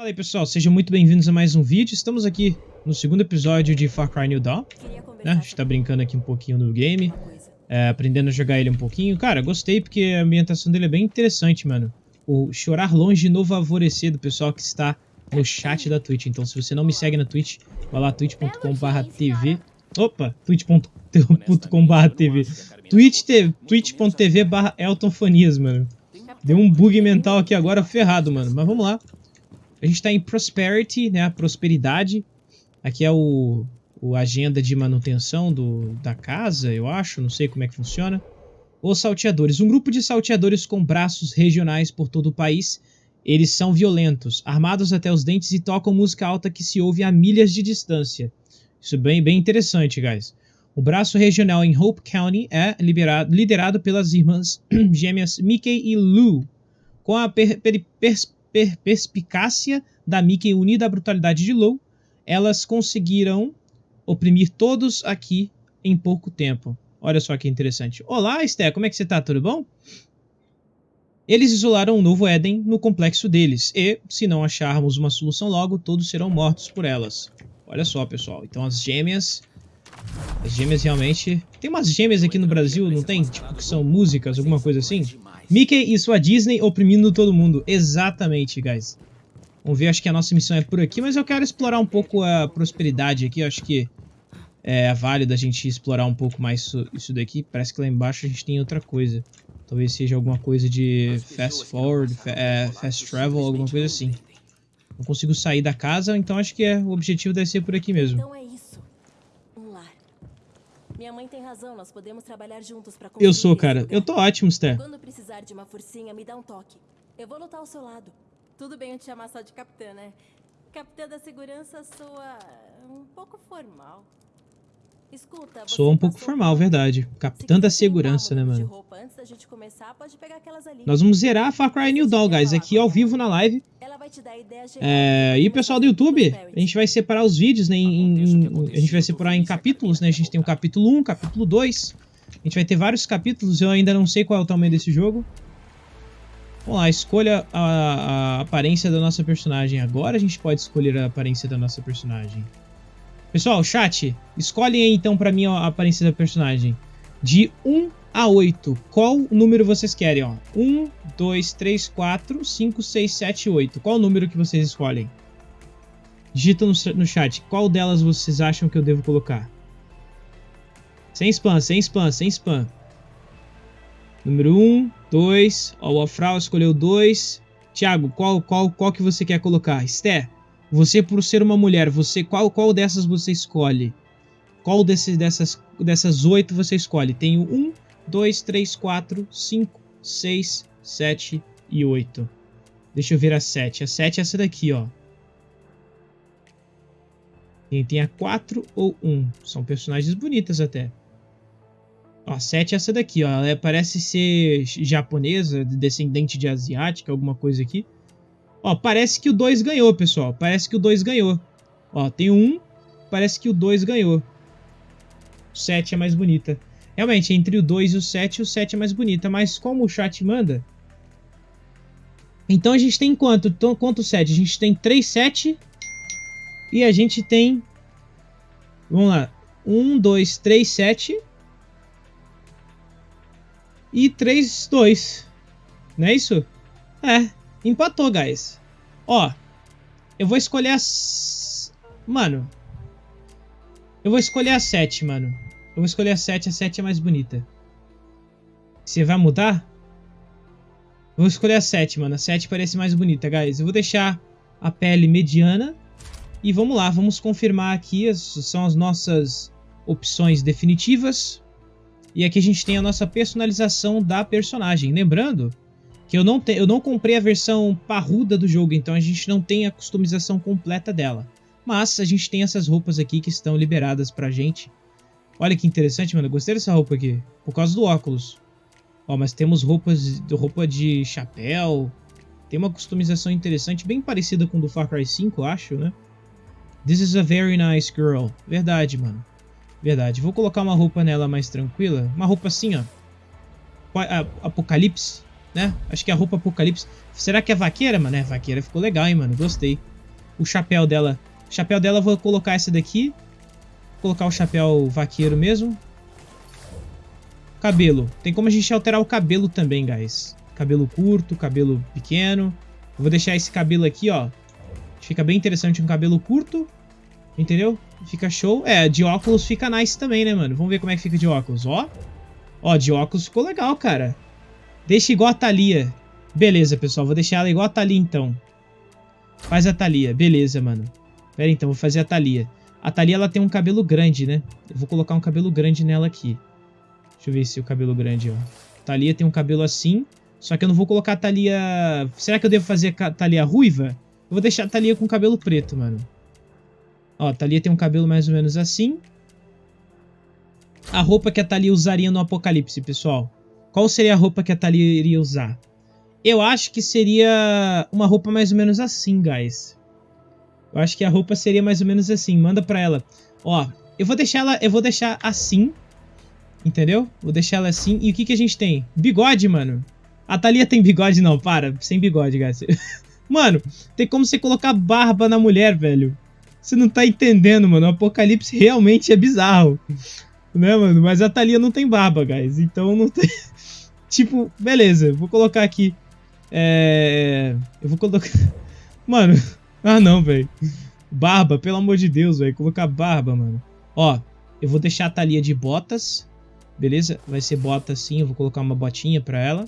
Fala aí pessoal, sejam muito bem-vindos a mais um vídeo. Estamos aqui no segundo episódio de Far Cry New Dawn. Né? A gente tá brincando aqui um pouquinho no game, é, aprendendo a jogar ele um pouquinho. Cara, gostei porque a ambientação dele é bem interessante, mano. O chorar longe e novo alvorecer do pessoal que está no chat da Twitch. Então se você não me segue na Twitch, vai lá twitch.com.br tv. Opa, twitch.com.br tv. twitch.tv twitch barra eltonfanias, mano. Deu um bug mental aqui agora ferrado, mano. Mas vamos lá. A gente tá em Prosperity, né? A prosperidade. Aqui é o, o agenda de manutenção do, da casa, eu acho. Não sei como é que funciona. Os salteadores. Um grupo de salteadores com braços regionais por todo o país. Eles são violentos, armados até os dentes e tocam música alta que se ouve a milhas de distância. Isso é bem, bem interessante, guys. O braço regional em Hope County é liberado, liderado pelas irmãs gêmeas Mickey e Lou. Com a per, per, per, perspicácia da Mickey unida à brutalidade de Lou, elas conseguiram oprimir todos aqui em pouco tempo. Olha só que interessante. Olá, Esté, como é que você tá? Tudo bom? Eles isolaram um novo Éden no complexo deles, e, se não acharmos uma solução logo, todos serão mortos por elas. Olha só, pessoal. Então as gêmeas as gêmeas realmente... Tem umas gêmeas aqui no Brasil, não tem? Tipo, que são músicas, alguma coisa assim? Mickey e sua Disney oprimindo todo mundo. Exatamente, guys. Vamos ver, acho que a nossa missão é por aqui, mas eu quero explorar um pouco a prosperidade aqui. Eu acho que é válido a gente explorar um pouco mais isso, daqui. Parece que lá embaixo a gente tem outra coisa. Talvez seja alguma coisa de fast forward, fa é, fast travel, alguma coisa assim. Não consigo sair da casa, então acho que é, o objetivo deve ser por aqui mesmo. Então é isso. Um lar. Minha mãe tem razão, nós podemos trabalhar juntos pra Eu sou, cara. Eu tô ótimo, Sté. Quando precisar de uma forcinha, me dá um toque. Eu vou lutar ao seu lado. Tudo bem eu te chamar só de capitã, né? Capitã da segurança soa um pouco formal. Escuta, você Sou um pouco formal, verdade. Capitã da segurança, né, mano? roupa começar. Nós vamos zerar Far Cry New Dawn, guys, aqui ao vivo na live. É, e como pessoal do YouTube, a gente vai separar os vídeos, né? Em, em- a gente vai separar em capítulos, né? A gente tem o capítulo 1, capítulo 2. A gente vai ter vários capítulos, eu ainda não sei qual é o tamanho desse jogo. Vamos lá, escolha a, a aparência da nossa personagem. Agora a gente pode escolher a aparência da nossa personagem. Pessoal, chat, escolhem aí então pra mim a aparência da personagem. De 1 a 8, qual número vocês querem? Ó? 1, 2, 3, 4, 5, 6, 7, 8. Qual número que vocês escolhem? Digita no, no chat, qual delas vocês acham que eu devo colocar? Sem spam, sem spam, sem spam. Número 1, 2. Ó, o Afral escolheu 2. Thiago, qual, qual, qual que você quer colocar? Esté, você por ser uma mulher, você qual, qual dessas você escolhe? Qual desses, dessas, dessas 8 você escolhe? Tenho 1, 2, 3, 4, 5, 6, 7 e 8. Deixa eu ver a 7. A 7 é essa daqui, ó. Tem, tem a 4 ou 1. São personagens bonitas até. A 7 é essa daqui, ó. Ela parece ser japonesa, descendente de asiática, alguma coisa aqui. Ó, parece que o 2 ganhou, pessoal. Parece que o 2 ganhou. Ó, tem 1, parece que o 2 ganhou. O 7 é mais bonita. Realmente, entre o 2 e o 7, o 7 é mais bonita. Mas como o chat manda... Então a gente tem quanto? Então, quanto 7? A gente tem 3 7 e a gente tem... Vamos lá. 1, 2, 3, 7 e 3, 2. Não é isso? É, empatou, guys. Ó, eu vou escolher as... Mano, eu vou escolher a 7, mano. Eu vou escolher a 7, a 7 é mais bonita. Você vai mudar? Vou escolher a 7, mano. A 7 parece mais bonita, guys. Eu vou deixar a pele mediana. E vamos lá, vamos confirmar aqui. Essas são as nossas opções definitivas. E aqui a gente tem a nossa personalização da personagem. Lembrando que eu não, te, eu não comprei a versão parruda do jogo, então a gente não tem a customização completa dela. Mas a gente tem essas roupas aqui que estão liberadas pra gente. Olha que interessante, mano. Eu gostei dessa roupa aqui. Por causa do óculos. Ó, mas temos roupas, roupa de chapéu. Tem uma customização interessante, bem parecida com do Far Cry 5, eu acho, né? This is a very nice girl. Verdade, mano. Verdade. Vou colocar uma roupa nela mais tranquila. Uma roupa assim, ó. Apocalipse, né? Acho que é a roupa Apocalipse. Será que é vaqueira, mano? É, vaqueira ficou legal, hein, mano. Gostei. o chapéu dela. O chapéu dela vou colocar essa daqui. Vou colocar o chapéu vaqueiro mesmo. Cabelo. Tem como a gente alterar o cabelo também, guys. Cabelo curto, cabelo pequeno. Eu vou deixar esse cabelo aqui, ó. Fica bem interessante um cabelo curto. Entendeu? Fica show. É, de óculos fica nice também, né, mano? Vamos ver como é que fica de óculos, ó. Ó, de óculos ficou legal, cara. Deixa igual a Thalia. Beleza, pessoal. Vou deixar ela igual a Thalia, então. Faz a Thalia. Beleza, mano. Pera então. Vou fazer a Thalia. A Thalia, ela tem um cabelo grande, né? Eu vou colocar um cabelo grande nela aqui. Deixa eu ver se o cabelo grande, ó. Thalia tem um cabelo assim. Só que eu não vou colocar a Thalia... Será que eu devo fazer a Thalia ruiva? Eu vou deixar a Thalia com cabelo preto, mano. Ó, a Thalia tem um cabelo mais ou menos assim. A roupa que a Thalia usaria no Apocalipse, pessoal. Qual seria a roupa que a Thalia iria usar? Eu acho que seria uma roupa mais ou menos assim, guys. Eu acho que a roupa seria mais ou menos assim. Manda pra ela. Ó, eu vou deixar ela, eu vou deixar assim. Entendeu? Vou deixar ela assim. E o que que a gente tem? Bigode, mano. A Thalia tem bigode? Não, para. Sem bigode, guys. mano, tem como você colocar barba na mulher, velho. Você não tá entendendo, mano. O Apocalipse realmente é bizarro. Né, mano? Mas a Thalia não tem barba, guys. Então não tem... tipo, beleza. Vou colocar aqui... É... Eu vou colocar... Mano... Ah, não, velho. Barba, pelo amor de Deus, velho. Colocar barba, mano. Ó, eu vou deixar a Thalia de botas. Beleza? Vai ser bota assim. Eu vou colocar uma botinha pra ela.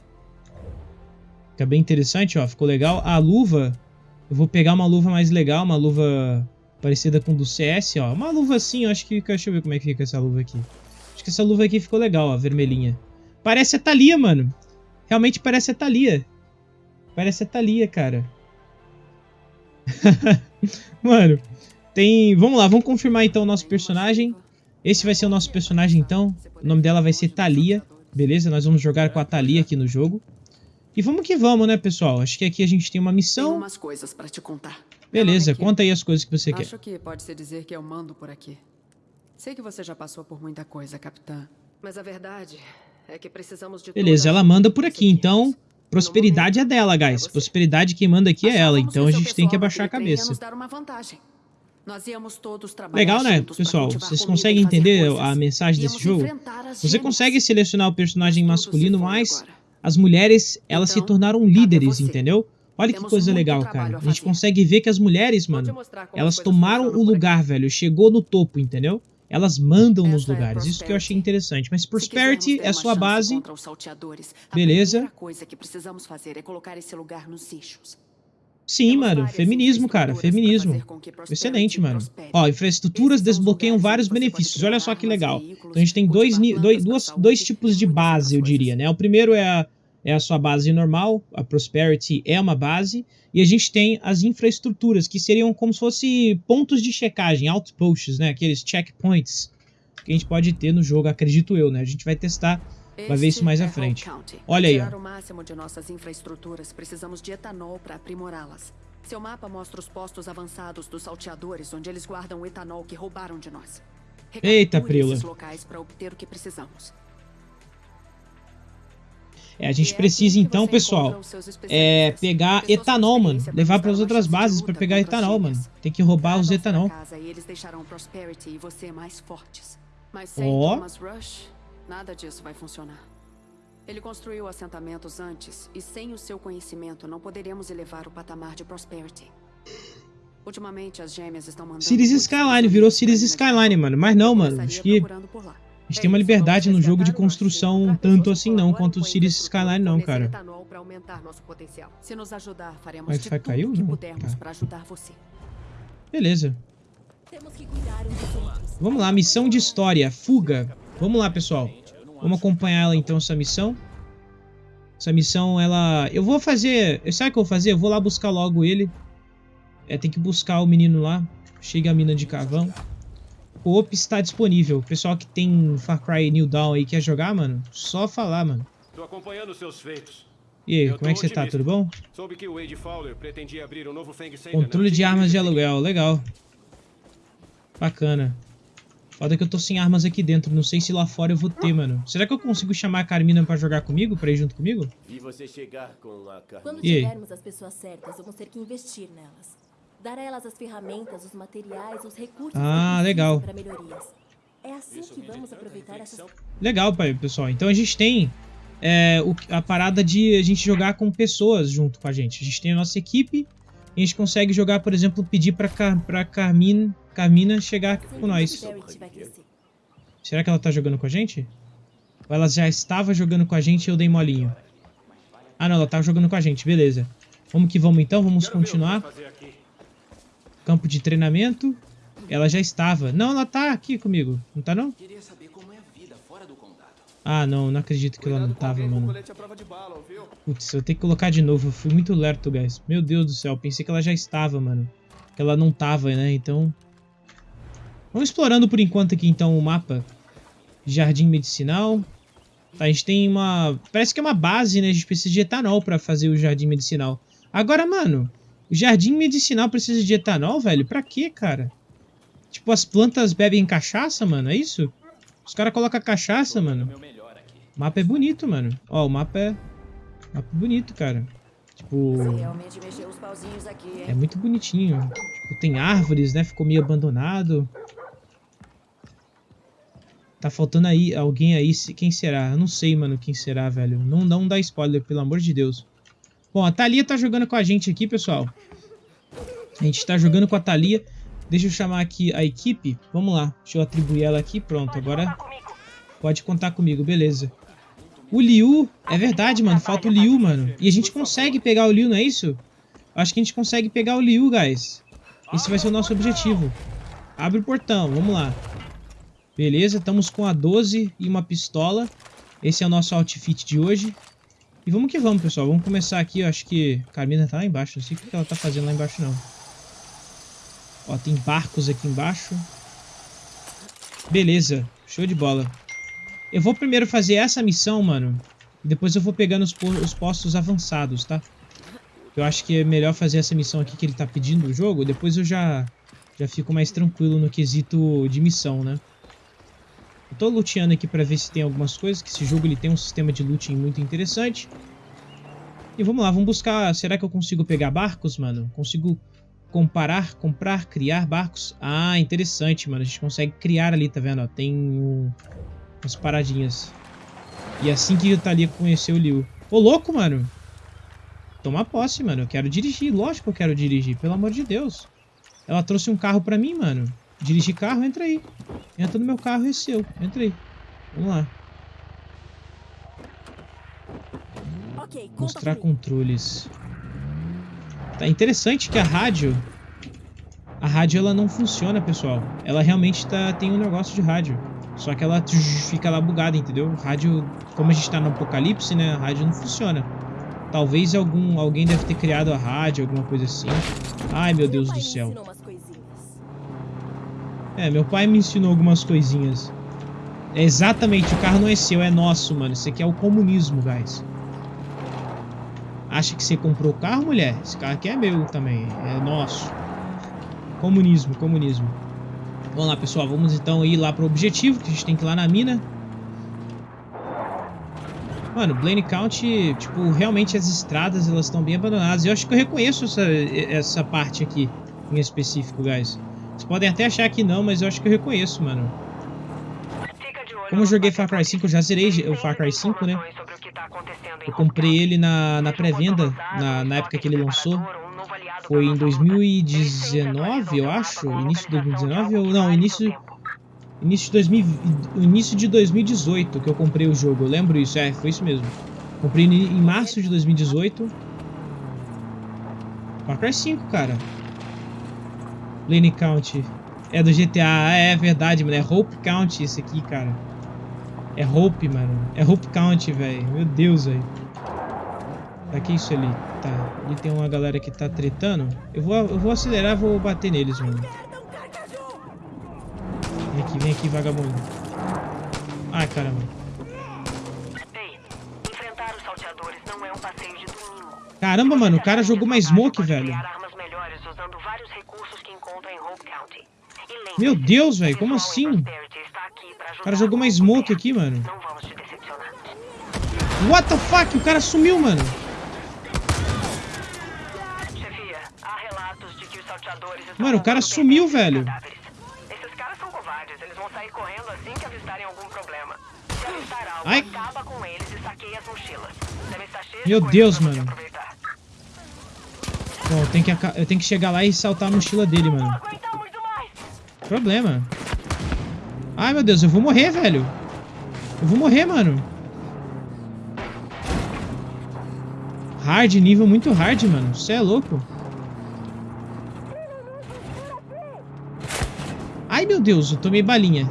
Fica bem interessante, ó. Ficou legal. A luva... Eu vou pegar uma luva mais legal. Uma luva parecida com do CS, ó. Uma luva assim, acho que... Deixa eu ver como é que fica essa luva aqui. Acho que essa luva aqui ficou legal, ó. Vermelhinha. Parece a Thalia, mano. Realmente parece a Thalia. Parece a Thalia, cara. Mano, tem... Vamos lá, vamos confirmar então o nosso personagem. Esse vai ser o nosso personagem então. O nome dela vai ser Thalia. Beleza? Nós vamos jogar com a Thalia aqui no jogo. E vamos que vamos, né, pessoal? Acho que aqui a gente tem uma missão. Tem umas coisas pra te contar. Beleza, conta aí as coisas que você Acho quer. Acho que pode-se dizer que eu mando por aqui. Sei que você já passou por muita coisa, capitã. Mas a verdade é que precisamos de Beleza, ela manda por aqui, então... Prosperidade é dela, guys. Prosperidade quem manda aqui é ela, então a gente tem que abaixar a cabeça. Legal, né, pessoal? Vocês conseguem entender a mensagem desse jogo? Você consegue selecionar o personagem masculino, mas as mulheres, elas se tornaram líderes, entendeu? Olha que coisa legal, cara. A gente consegue ver que as mulheres, mano, elas tomaram o lugar, velho. Chegou no topo, entendeu? Elas mandam nos é lugares. Isso que eu achei interessante. Mas Prosperity é sua base. Beleza. Sim, mano. Feminismo, cara. Feminismo. Excelente, mano. Ó, infraestruturas desbloqueiam vários benefícios. Olha só que legal. Então a gente tem dois, dois, duas, dois tipos de base, eu diria, né? O primeiro é a é a sua base normal, a Prosperity é uma base, e a gente tem as infraestruturas, que seriam como se fossem pontos de checagem, outposts, né? Aqueles checkpoints que a gente pode ter no jogo, acredito eu, né? A gente vai testar, vai ver isso mais à frente. Olha aí, ó. o máximo de nossas infraestruturas, precisamos de etanol para aprimorá-las. Seu mapa mostra os postos avançados dos salteadores, onde eles guardam o etanol que roubaram de nós. Eita, Prila. locais para obter o que precisamos. É, a gente precisa então, pessoal, é pegar etanol, mano. Levar para as outras bases para pegar etanol, mano. Tem que roubar os etanol. Ó. Funcionar. Ele construiu assentamentos antes e sem o seu conhecimento não poderíamos elevar o patamar de Prosperity. Ultimamente as gêmeas estão mandando Cities Skyline virou Cities Skyline, mano. Mas não, mano. Acho que gente tem uma liberdade no jogo de construção tanto assim não quanto o Cities Skyline não, cara. Wi-Fi caiu? Não. Tá. Beleza. Vamos lá, missão de história, fuga. Vamos lá, pessoal. Vamos acompanhar ela então, essa missão. Essa missão, ela... Eu vou fazer... Sabe o que eu vou fazer? Eu vou lá buscar logo ele. É, tem que buscar o menino lá. Chega a mina de carvão. Co-op está disponível. O pessoal que tem Far Cry New Dawn aí quer jogar, mano, só falar, mano. Tô acompanhando seus feitos. E aí, como é que você tá? Tudo bom? Soube que o Wade Fowler pretendia abrir um novo Fang Controle de armas de aluguel, legal. Bacana. Foda que eu tô sem armas aqui dentro, não sei se lá fora eu vou ter, mano. Será que eu consigo chamar a Carmina pra jogar comigo, pra ir junto comigo? Vi você chegar com a Carmina. Quando tivermos as pessoas certas, vamos ter que investir nelas. Dar a elas as ferramentas, os materiais, os recursos Ah, legal. para melhorias. É assim que vamos aproveitar essas Legal, pai, pessoal. Então a gente tem é, o- a parada de a gente jogar com pessoas junto com a gente. A gente tem a nossa equipe e a gente consegue jogar, por exemplo, pedir pra, Car pra Carmina, Carmina chegar com nós. Será que ela tá jogando com a gente? Ou ela já estava jogando com a gente e eu dei molinho? Ah, não, ela tá jogando com a gente, beleza. Vamos que vamos então, vamos continuar. Campo de treinamento. Ela já estava. Não, ela tá aqui comigo. Não tá não? É. Ah, não, não acredito que ela não tava, mano. Putz, eu tenho que colocar de novo. Eu fui muito lerto, guys. Meu Deus do céu. Pensei que ela já estava, mano. Que ela não tava, né? Então. Vamos explorando por enquanto aqui, então, o mapa. Jardim medicinal. Tá, a gente tem uma. Parece que é uma base, né? A gente precisa de etanol pra fazer o jardim medicinal. Agora, mano. O jardim medicinal precisa de etanol, velho? Pra quê, cara? Tipo, as plantas bebem cachaça, mano? É isso? Os caras colocam cachaça, mano. O mapa é bonito, mano. Ó, o mapa é. Mapa é bonito, cara. Tipo. Realmente mexeu os pauzinhos aqui, hein? É muito bonitinho. Tipo, tem árvores, né? Ficou meio abandonado. Tá faltando aí alguém aí. Quem será? Eu não sei, mano, quem será, velho. Não, não dá spoiler, pelo amor de Deus. Bom, a Thalia tá jogando com a gente aqui, pessoal. A gente tá jogando com a Thalia. Deixa eu chamar aqui a equipe. Vamos lá. Deixa eu atribuir ela aqui. Pronto, agora pode contar comigo, beleza. O Liu, é verdade, mano. Falta o Liu, mano. E a gente consegue pegar o Liu, não é isso? Acho que a gente consegue pegar o Liu, guys. Esse vai ser o nosso objetivo. Abre o portão, vamos lá. Beleza, estamos com a 12 e uma pistola. Esse é o nosso outfit de hoje. E vamos que vamos, pessoal. Vamos começar aqui. Eu acho que Carmina tá lá embaixo. Não sei o que ela tá fazendo lá embaixo, não. Ó, tem barcos aqui embaixo. Beleza, show de bola. Eu vou primeiro fazer essa missão, mano. E depois eu vou pegando os, po- os postos avançados, tá? Eu acho que é melhor fazer essa missão aqui que ele tá pedindo no jogo. Depois eu já, já fico mais tranquilo no quesito de missão, né? Eu tô luteando aqui pra ver se tem algumas coisas. Que esse jogo ele tem um sistema de looting muito interessante. E vamos lá, vamos buscar... Será que eu consigo pegar barcos, mano? Consigo comparar, comprar, criar barcos? Ah, interessante, mano. A gente consegue criar ali, tá vendo? Tem um, umas paradinhas. E assim que o Thalia conheceu o Liu. Ô, louco, mano. Toma posse, mano. Eu quero dirigir. Lógico que eu quero dirigir. Pelo amor de Deus. Ela trouxe um carro pra mim, mano. Dirigir carro, entra aí. Entra no meu carro, é seu. Entra aí. Vamos lá. Mostrar controles. Tá interessante que a rádio... A rádio, ela não funciona, pessoal. Ela realmente tá, tem um negócio de rádio. Só que ela fica lá bugada, entendeu? O rádio... Como a gente tá no apocalipse, né? A rádio não funciona. Talvez algum, alguém deve ter criado a rádio, alguma coisa assim. Ai, meu Deus do céu. É, meu pai me ensinou algumas coisinhas. É exatamente, o carro não é seu, é nosso, mano. Isso aqui é o comunismo, guys. Acha que você comprou o carro, mulher? Esse carro aqui é meu também, é nosso. Comunismo, comunismo. Vamos lá, pessoal, vamos então ir lá pro objetivo, que a gente tem que ir lá na mina. Mano, Blaine County, tipo, realmente as estradas, elas estão bem abandonadas. Eu acho que eu reconheço essa, essa parte aqui, em específico, guys. Vocês podem até achar que não, mas eu acho que eu reconheço, mano. Como eu joguei Far Cry 5, eu já zerei o Far Cry 5, né? Eu comprei ele na, na pré-venda, na, na época que ele lançou. Foi em 2019, eu acho. Início de 2019 ou não, início início de 2000, início de 2018 que eu comprei o jogo. Eu lembro isso, é, foi isso mesmo. Comprei em em março de 2018. Far Cry 5, cara. Lane County. É do GTA, ah, é verdade, mano. É Hope County isso aqui, cara. É Hope, mano. É Hope County, velho. Meu Deus, velho. Tá, que isso ali? Tá. Ali tem uma galera que tá tretando. Eu vou, eu vou acelerar, vou bater neles, mano. Vem aqui, vem aqui, vagabundo. Ai, caramba. Ei, enfrentar os salteadores não é um. Caramba, mano, o cara jogou uma smoke, velho. Criar armas melhores usando vários recursos que encontra em Hope County. E lembre-se, Meu Deus, velho, como assim? O cara jogou uma smoke aqui, mano. What the fuck? O cara sumiu, mano. Mano, o cara sumiu, velho. Ai. Meu Deus, mano. Bom, eu tenho, que, eu tenho que chegar lá e saltar a mochila dele, mano. Problema. Ai, meu Deus, eu vou morrer, velho. Eu vou morrer, mano. Hard, nível muito hard, mano. Você é louco. Ai, meu Deus, eu tomei balinha.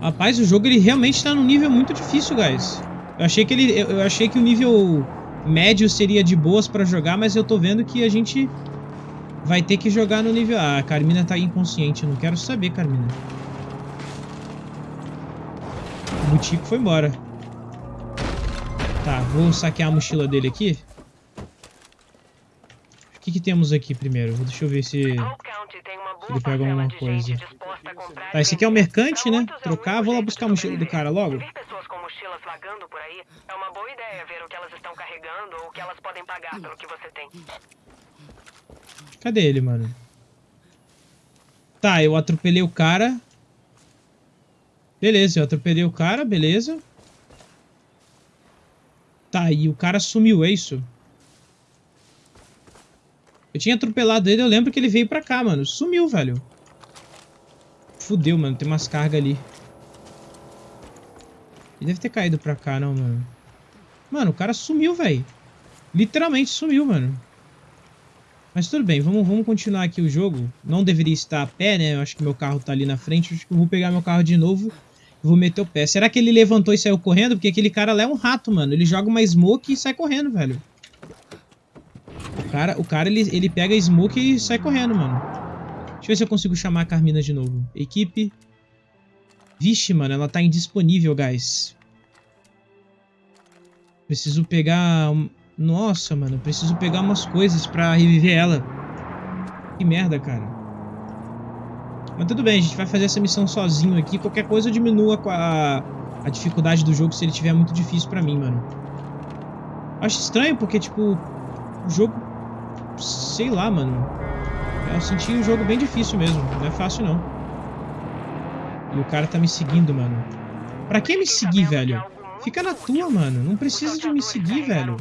Rapaz, o jogo ele realmente tá num nível muito difícil, guys. Eu achei que ele, eu, achei que o nível médio seria de boas pra jogar, mas eu tô vendo que a gente vai ter que jogar no nível... Ah, a Carmina tá inconsciente, eu não quero saber, Carmina. O Butico foi embora. Tá, vou saquear a mochila dele aqui. O que que temos aqui primeiro? Deixa eu ver se... Boa ele pega alguma coisa. Tá, esse aqui é o mercante, né? Trocar, vou lá buscar a mochila do cara logo. Se é uma boa ideia ver o que elas estão carregando ou o que elas podem pagar pelo que você tem. Cadê ele, mano? Tá, eu atropelei o cara. Beleza, eu atropelei o cara, beleza. Tá, e o cara sumiu, é isso? Eu tinha atropelado ele, eu lembro que ele veio pra cá, mano. Sumiu, velho. Fudeu, mano, tem umas cargas ali. Ele deve ter caído pra cá, não, mano. Mano, o cara sumiu, velho. Literalmente sumiu, mano. Mas tudo bem, vamos, vamos continuar aqui o jogo. Não deveria estar a pé, né? Eu acho que meu carro tá ali na frente. Acho que eu vou pegar meu carro de novo e vou meter o pé. Será que ele levantou e saiu correndo? Porque aquele cara lá é um rato, mano. Ele joga uma smoke e sai correndo, velho. O cara, o cara ele, ele pega a smoke e sai correndo, mano. Deixa eu ver se eu consigo chamar a Carmina de novo. Equipe. Vixe, mano, ela tá indisponível, guys. Preciso pegar... Nossa, mano, preciso pegar umas coisas pra reviver ela. Que merda, cara. Mas tudo bem, a gente vai fazer essa missão sozinho aqui. Qualquer coisa eu a, a dificuldade do jogo se ele tiver muito difícil pra mim, mano. Acho estranho porque, tipo, o jogo... Sei lá, mano. Eu senti o jogo bem difícil mesmo. Não é fácil, não. E o cara tá me seguindo, mano. Pra que me seguir, velho? Fica na tua, mano. Não precisa de me seguir, velho.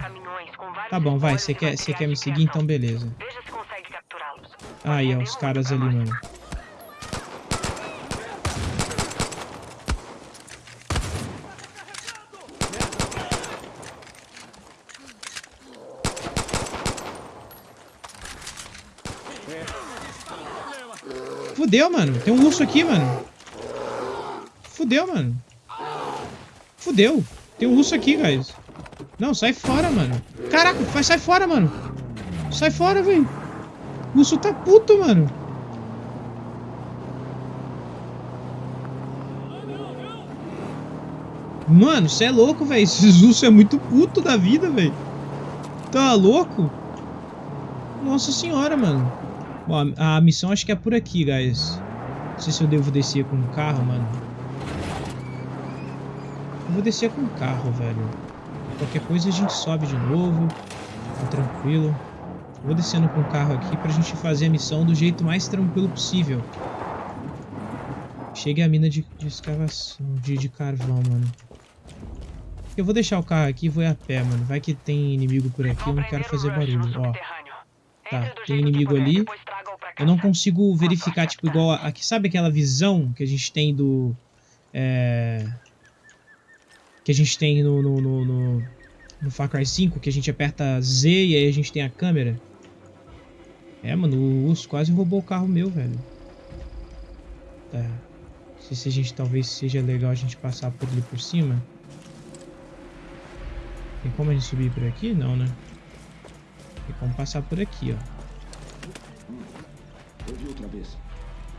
Tá bom, vai. Você quer, você quer me seguir? Então beleza. Aí, ó, os caras ali, mano. Fudeu, mano. Tem um urso aqui, mano. Fudeu, mano. Fudeu. Tem um urso aqui, guys. Não, sai fora, mano. Caraca, vai sai fora, mano. Sai fora, velho. O urso tá puto, mano. Mano, você é louco, velho. Esses ursos é muito puto da vida, velho. Tá louco? Nossa senhora, mano. Bom, a, a missão acho que é por aqui, guys. Não sei se eu devo descer com o carro, mano. Eu vou descer com o carro, velho. Qualquer coisa a gente sobe de novo. Tá tranquilo. Vou descendo com o carro aqui pra gente fazer a missão do jeito mais tranquilo possível. Chegue a mina de, de escavação, de, de carvão, mano. Eu vou deixar o carro aqui e vou ir a pé, mano. Vai que tem inimigo por aqui, eu não quero fazer barulho. Ó, tá, tem inimigo ali. Eu não consigo verificar, tipo, igual a- aqui. Sabe aquela visão que a gente tem do... É... Que a gente tem no, no, no, no, no Far Cry 5, que a gente aperta Z e aí a gente tem a câmera. É, mano, o urso quase roubou o carro meu, velho. Tá. Não sei se a gente talvez seja legal a gente passar por ali por cima. Tem como a gente subir por aqui? Não, né? Tem como passar por aqui, ó. Ouvi outra vez.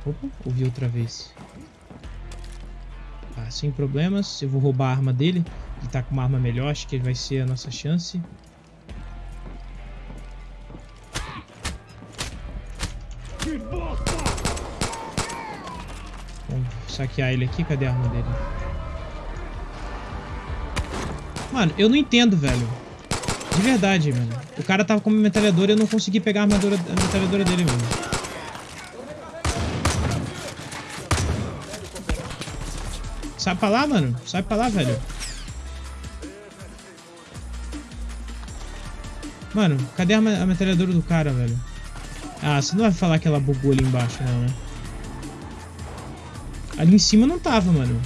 Opa, ouvi outra vez. Sem problemas. Eu vou roubar a arma dele. Ele tá com uma arma melhor, acho que ele vai ser a nossa chance. Vamos saquear ele aqui. Cadê a arma dele? Mano, eu não entendo, velho. De verdade, mano. O cara tava com uma metralhadora e eu não consegui pegar a, armadura, a metralhadora dele, mano. Sai pra lá, mano. Sai pra lá, velho. Mano, cadê a, a metralhadora do cara, velho? Ah, você não vai falar que ela bugou ali embaixo, não, né? Ali em cima não tava, mano.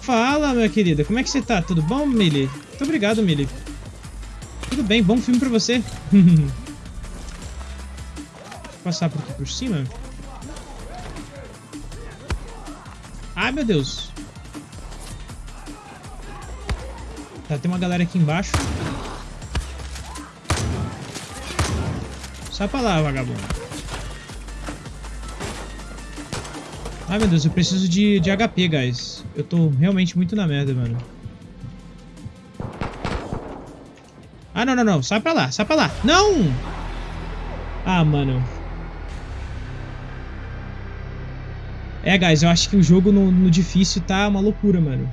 Fala, minha querida. Como é que você tá? Tudo bom, Millie? Muito obrigado, Millie. Tudo bem, bom filme pra você. Vou passar por aqui por cima. Ai, meu Deus. Tá, tem uma galera aqui embaixo. Sai pra lá, vagabundo. Ai, meu Deus, eu preciso de, de HP, guys. Eu tô realmente muito na merda, mano. Ah, não, não, não. Sai pra lá, sai pra lá. Não! Ah, mano. É, guys, eu acho que o jogo no, no difícil tá uma loucura, mano.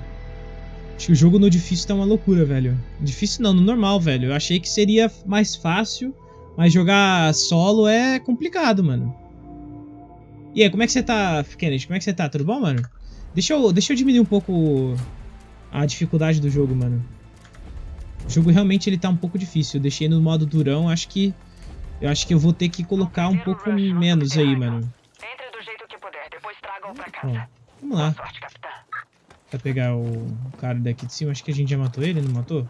Acho que o jogo no difícil tá uma loucura, velho. Difícil não, no normal, velho. Eu achei que seria mais fácil, mas jogar solo é complicado, mano. E aí, como é que você tá, Kennedy? Como é que você tá? Tudo bom, mano? Deixa eu, deixa eu diminuir um pouco a dificuldade do jogo, mano. O jogo realmente ele tá um pouco difícil. Eu deixei no modo durão, acho que... Eu acho que eu vou ter que colocar um pouco menos aí, mano. Entre do jeito que puder, pra casa. vamos lá. Sorte. Pra pegar o cara daqui de cima. Acho que a gente já matou ele, não matou?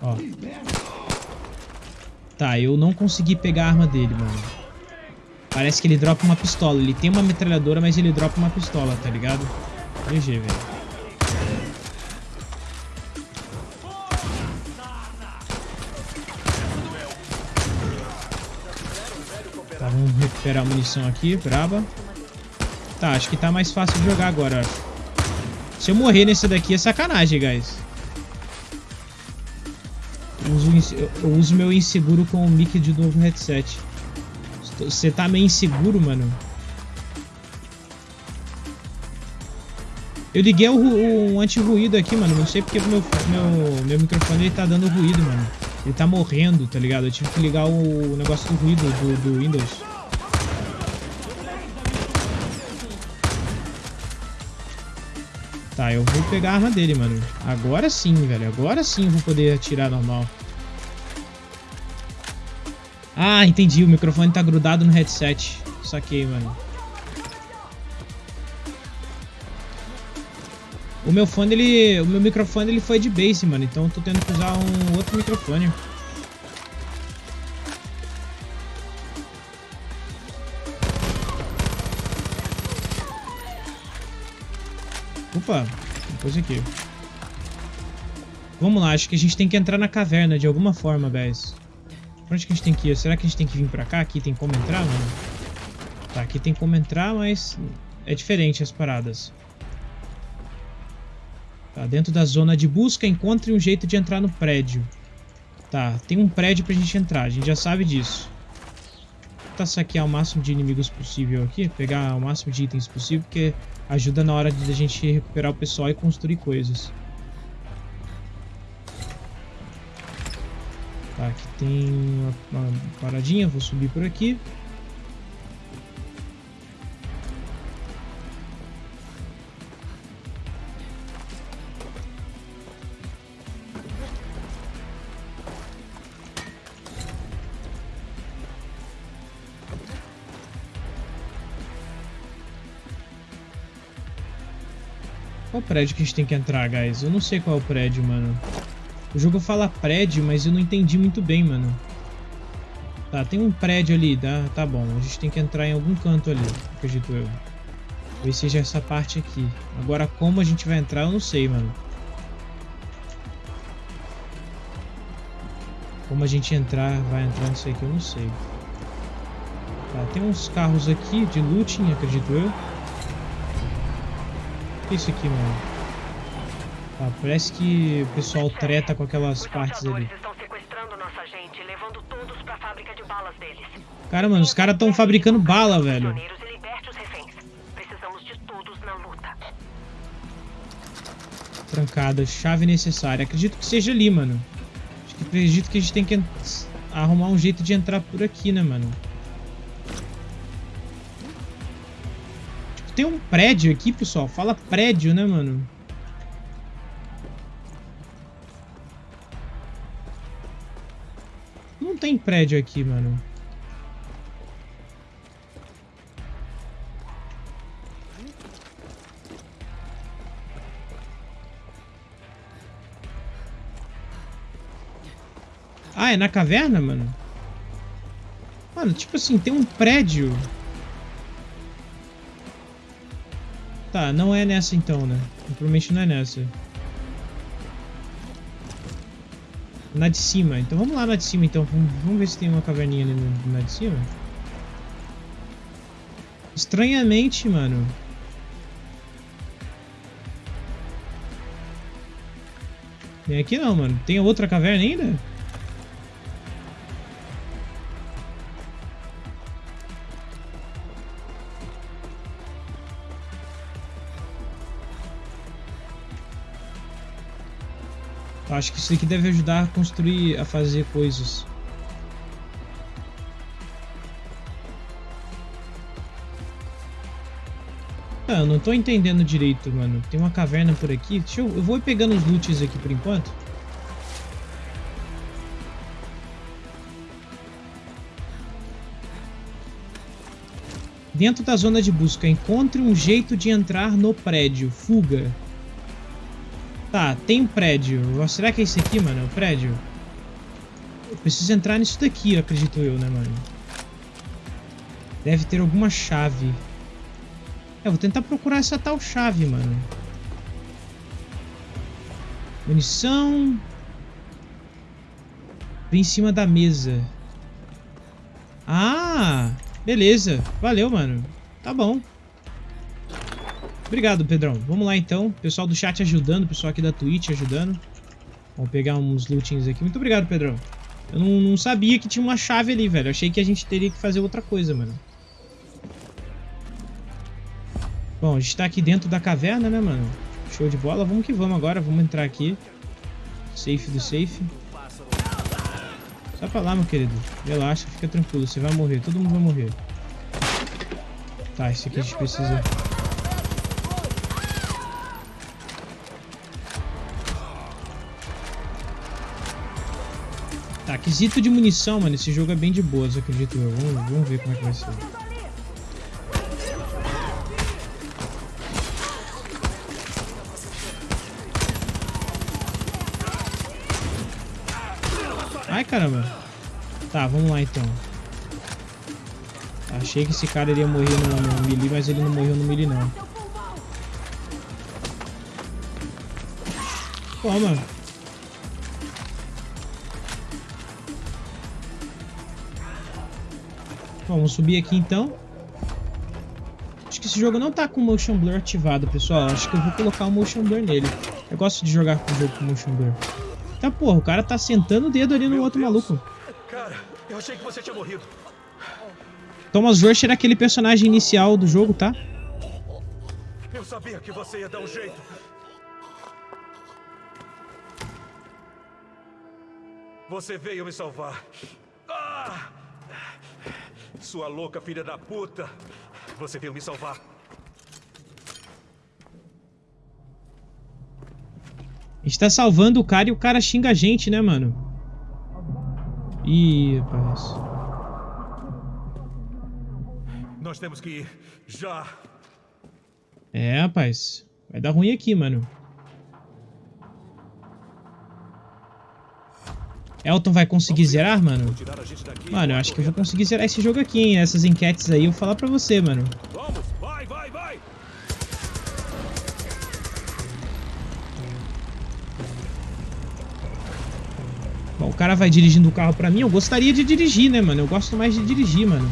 Ó. Tá, eu não consegui pegar a arma dele, mano. Parece que ele dropa uma pistola. Ele tem uma metralhadora, mas ele dropa uma pistola, tá ligado? GG, velho. Tá, vamos recuperar a munição aqui, braba. Tá, acho que tá mais fácil de jogar agora. Se eu morrer nesse daqui é sacanagem, guys. Eu uso, eu- uso meu inseguro com o mic de novo headset. Você tá meio inseguro, mano? Eu liguei o, o anti-ruído aqui, mano. Não sei porque meu, meu, meu microfone ele tá dando ruído, mano. Ele tá morrendo, tá ligado? Eu tive que ligar o negócio do ruído do, do Windows. Tá, eu vou pegar a arma dele, mano. Agora sim, velho. Agora sim vou poder atirar normal. Ah, entendi. O microfone tá grudado no headset. Saquei, mano. O meu fone, ele... O meu microfone, ele foi de base, mano. Então eu tô tendo que usar um outro microfone. Opa, tem coisa aqui. Vamos lá, acho que a gente tem que entrar na caverna de alguma forma, guys. Pra onde que a gente tem que ir? Será que a gente tem que vir pra cá? Aqui tem como entrar, mano? Tá, aqui tem como entrar, mas é diferente as paradas. Tá, dentro da zona de busca, encontre um jeito de entrar no prédio. Tá, tem um prédio pra gente entrar, a gente já sabe disso. Tentar saquear o máximo de inimigos possível aqui, pegar o máximo de itens possível, porque ajuda na hora de a gente recuperar o pessoal e construir coisas. Tá, aqui tem uma, uma paradinha, vou subir por aqui. Qual prédio que a gente tem que entrar, guys? Eu não sei qual é o prédio, mano. O jogo fala prédio, mas eu não entendi muito bem, mano. Tá, tem um prédio ali, tá? Tá bom. A gente tem que entrar em algum canto ali, acredito eu. Talvez seja essa parte aqui. Agora, como a gente vai entrar, eu não sei, mano. Como a gente entrar, vai entrar nisso aqui, eu não sei. Tá, tem uns carros aqui de looting, acredito eu. O que é isso aqui, mano? Tá, parece que o pessoal treta com aquelas partes ali. Cara, mano, os caras estão fabricando bala, velho. Trancada. Chave necessária. Acredito que seja ali, mano. Acredito que a gente tem que arrumar um jeito de entrar por aqui, né, mano? Tem um prédio aqui, pessoal. Fala prédio, né, mano? Não tem prédio aqui, mano. Ah, é na caverna, mano? Mano, tipo assim, tem um prédio. Tá, não é nessa então, né? Provavelmente não é nessa. Na de cima. Então vamos lá na de cima então. Vamos, ver se tem uma caverninha ali na de cima. Estranhamente, mano. Tem aqui não, mano. Tem outra caverna ainda? Acho que isso aqui deve ajudar a construir, a fazer coisas. Ah, eu não tô entendendo direito, mano. Tem uma caverna por aqui. Deixa eu, eu vou pegando os loots aqui por enquanto. Dentro da zona de busca, encontre um jeito de entrar no prédio. Fuga. Tá, tem um prédio. Será que é esse aqui, mano? É o prédio? Eu preciso entrar nisso daqui, acredito eu, né, mano? Deve ter alguma chave. É, vou tentar procurar essa tal chave, mano. Munição. Vem em cima da mesa. Ah, beleza. Valeu, mano. Tá bom. Obrigado, Pedrão. Vamos lá, então. Pessoal do chat ajudando, pessoal aqui da Twitch ajudando. Vamos pegar uns lootings aqui. Muito obrigado, Pedrão. Eu não, não sabia que tinha uma chave ali, velho. Eu achei que a gente teria que fazer outra coisa, mano. Bom, a gente tá aqui dentro da caverna, né, mano? Show de bola. Vamos que vamos agora. Vamos entrar aqui. Safe do safe. Só pra lá, meu querido. Relaxa, fica tranquilo. Você vai morrer. Todo mundo vai morrer. Tá, esse aqui a gente precisa... Tá, quesito de munição, mano. Esse jogo é bem de boas, acredito eu. Vamos, vamos ver como é que vai ser. Ai, caramba. Tá, vamos lá então. Achei que esse cara iria morrer no, no melee, mas ele não morreu no melee, não. Toma. Vamos subir aqui então. Acho que esse jogo não tá com o Motion Blur ativado, pessoal. Acho que eu vou colocar o Motion Blur nele. Eu gosto de jogar com o jogo com Motion Blur. Tá, porra, o cara tá sentando o dedo ali no Meu outro Deus. maluco. Cara, eu achei que você tinha morrido. Thomas Rush era aquele personagem inicial do jogo, tá? Eu sabia que você ia dar um jeito. Você veio me salvar. Ah! Sua louca filha da puta. Você veio me salvar. A gente tá salvando o cara e o cara xinga a gente, né, mano? Ih, rapaz. Nós temos que ir. Já. É, rapaz. Vai dar ruim aqui, mano. Elton vai conseguir zerar, mano? Mano, eu acho que eu vou conseguir zerar esse jogo aqui, hein? Essas enquetes aí eu vou falar pra você, mano. Bom, o cara vai dirigindo o carro pra mim. Eu gostaria de dirigir, né, mano? Eu gosto mais de dirigir, mano.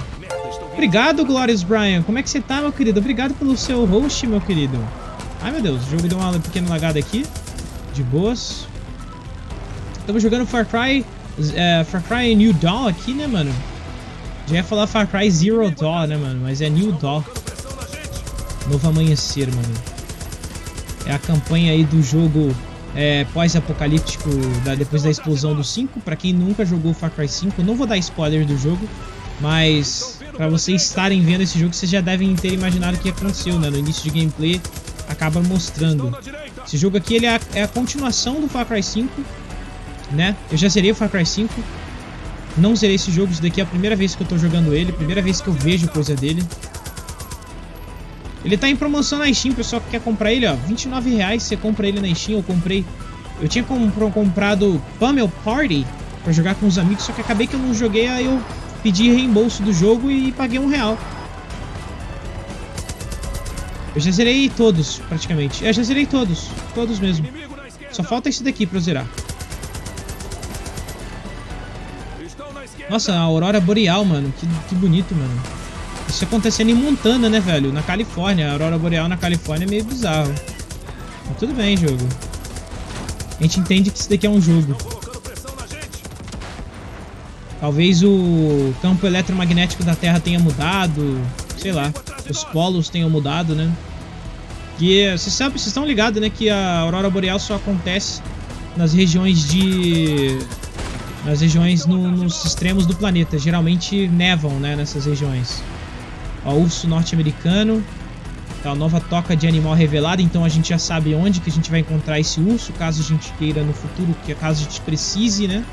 Obrigado, Glorious Brian. Como é que você tá, meu querido? Obrigado pelo seu host, meu querido. Ai, meu Deus. O jogo deu uma pequena lagada aqui. De boas. Estamos jogando Far Cry, é, Far Cry New Dawn aqui, né, mano? Já ia falar Far Cry Zero Dawn, né, mano? Mas é New Dawn. Novo amanhecer, mano. É a campanha aí do jogo é, pós-apocalíptico depois da explosão do 5. Pra quem nunca jogou Far Cry 5, não vou dar spoiler do jogo, mas pra vocês estarem vendo esse jogo, vocês já devem ter imaginado o que aconteceu, né? No início de gameplay, acaba mostrando. Esse jogo aqui ele é, a, é a continuação do Far Cry 5, né? Eu já zerei o Far Cry 5, não zerei esse jogo, isso daqui é a primeira vez que eu tô jogando ele, primeira vez que eu vejo coisa dele. Ele tá em promoção na Steam, pessoal que quer comprar ele, ó. 29 reais você compra ele na Steam. Eu comprei. Eu tinha comprado Pummel Party pra jogar com os amigos, só que acabei que eu não joguei, aí eu pedi reembolso do jogo e paguei um real. Eu já zerei todos, praticamente. Eu já zerei todos. Todos mesmo. Só falta esse daqui pra eu zerar. Nossa, a Aurora Boreal, mano. Que, que bonito, mano. Isso acontecendo em Montana, né, velho? Na Califórnia. A Aurora Boreal na Califórnia é meio bizarro. Mas tudo bem, jogo. A gente entende que isso daqui é um jogo. Talvez o campo eletromagnético da Terra tenha mudado. Sei lá. Os polos tenham mudado, né? E vocês sabem, vocês estão ligados, né? Que a Aurora Boreal só acontece nas regiões de nas regiões no, nos extremos do planeta. Geralmente nevam, né, nessas regiões. Ó, urso norte-americano. Tá, nova toca de animal revelada, então a gente já sabe onde que a gente vai encontrar esse urso, caso a gente queira no futuro, caso a gente precise, né?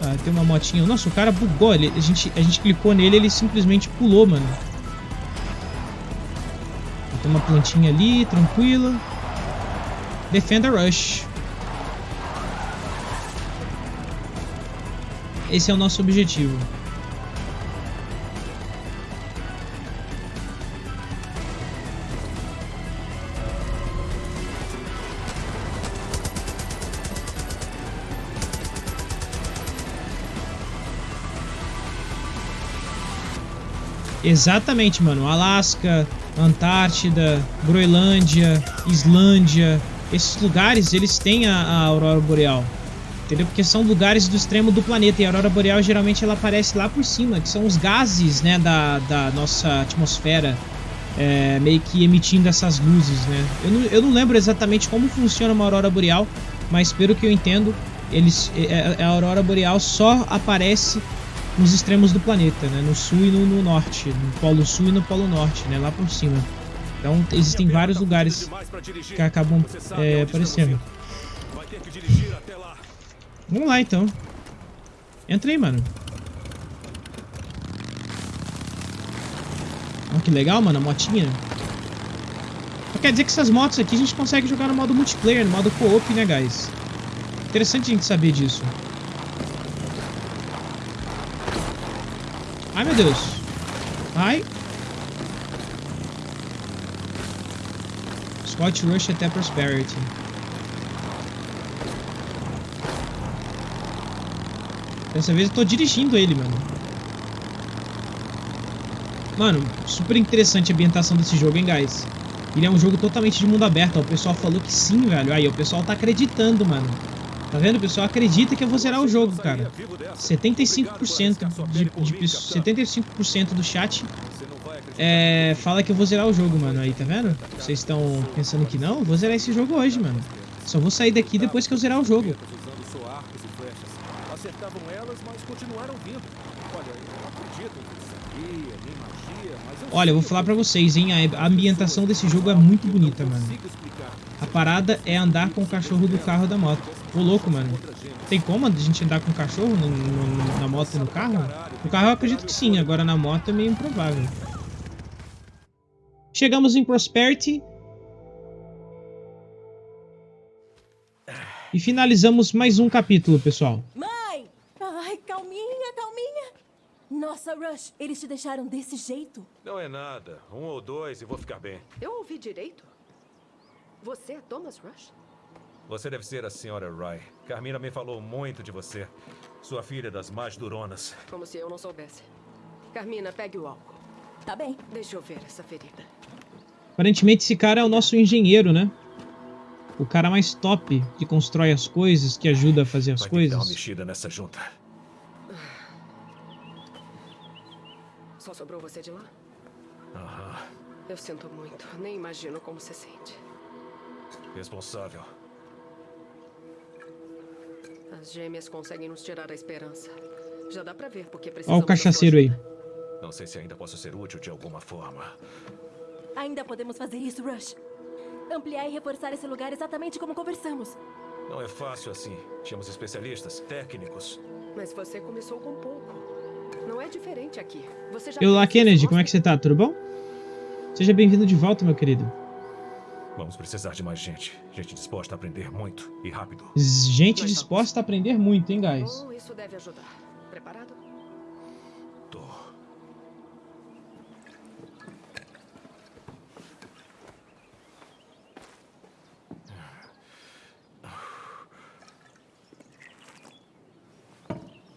Ah, tem uma motinha. Nossa, o cara bugou. Ele, a, gente, a gente clicou nele ele simplesmente pulou, mano. Tem uma plantinha ali, tranquila. Defender Rush. Esse é o nosso objetivo. Exatamente, mano. Alasca, Antártida, Groenlândia, Islândia, esses lugares, eles têm a, a aurora boreal. Entendeu? Porque são lugares do extremo do planeta e a aurora boreal geralmente ela aparece lá por cima, que são os gases, né, da, da nossa atmosfera, é, meio que emitindo essas luzes, né? Eu não, eu não lembro exatamente como funciona uma aurora boreal, mas pelo que eu entendo, eles, é, é, a aurora boreal só aparece nos extremos do planeta, né? No sul e no, no norte, no polo sul e no polo norte, né? Lá por cima. Então existem vários lugares que acabam é, aparecendo. Vamos lá então. Entra aí, mano. Olha que legal, mano, a motinha. quer dizer que essas motos aqui a gente consegue jogar no modo multiplayer, no modo co-op, né, guys? Interessante a gente saber disso. Ai, meu Deus. Ai. Scott Rush até Prosperity. Dessa vez eu tô dirigindo ele, mano. Mano, super interessante a ambientação desse jogo, hein, guys? Ele é um jogo totalmente de mundo aberto, ó. O pessoal falou que sim, velho. Aí, o pessoal tá acreditando, mano. Tá vendo? O pessoal acredita que eu vou zerar o jogo, cara. 75% de, de, 75% do chat é, fala que eu vou zerar o jogo, mano. Aí, tá vendo? Vocês estão pensando que não? Eu vou zerar esse jogo hoje, mano. Só vou sair daqui depois que eu zerar o jogo. Olha, eu vou falar pra vocês, hein? A ambientação desse jogo é muito bonita, mano. A parada é andar com o cachorro do carro da moto. Ô, louco, mano. Tem como a gente andar com o cachorro no, no, na moto e no carro? No carro eu acredito que sim, agora na moto é meio improvável. Chegamos em Prosperity. E finalizamos mais um capítulo, pessoal. Mãe! Ai, calminha, calminha. Nossa, Rush, eles te deixaram desse jeito? Não é nada. Um ou dois e vou ficar bem. Eu ouvi direito? Você é Thomas Rush? Você deve ser a senhora Rye. Carmina me falou muito de você. Sua filha das mais duronas. Como se eu não soubesse. Carmina, pegue o álcool. Tá bem. Deixa eu ver essa ferida. Aparentemente esse cara é o nosso engenheiro, né? O cara mais top que constrói as coisas, que ajuda a fazer as Vai coisas. Dar uma mexida nessa junta. Só sobrou você de lá? Aham. Eu sinto muito. Nem imagino como se sente. Responsável. As gêmeas conseguem nos tirar a esperança. Já dá pra ver porque precisamos o cachaceiro aí. Não sei se ainda posso ser útil de alguma forma. Ainda podemos fazer isso, Rush. Ampliar e reforçar esse lugar exatamente como conversamos. Não é fácil assim. Tínhamos especialistas, técnicos. Mas você começou com pouco. Não é diferente aqui. Você já E olá, fez Kennedy, como é que você tá? Tudo bom? Seja bem-vindo de volta, meu querido. Vamos precisar de mais gente. Gente disposta a aprender muito e rápido. Gente disposta a aprender muito, hein, guys? Bom, isso deve ajudar. Preparado? Tô.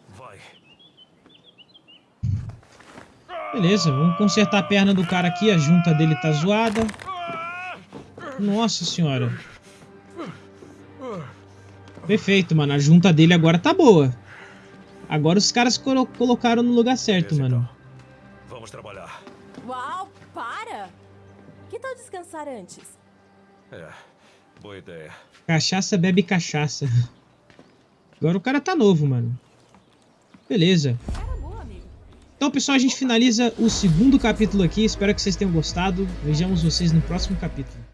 Vai. Beleza, vamos consertar a perna do cara aqui. A junta dele tá zoada. Nossa senhora. Perfeito, mano. A junta dele agora tá boa. Agora os caras colo- colocaram no lugar certo, Beleza, mano. então. Vamos trabalhar. Uau, para! Que tal descansar antes? É, boa ideia. Cachaça bebe cachaça. Agora o cara tá novo, mano. Beleza. Então, pessoal, a gente finaliza o segundo capítulo aqui. Espero que vocês tenham gostado. Vejamos vocês no próximo capítulo.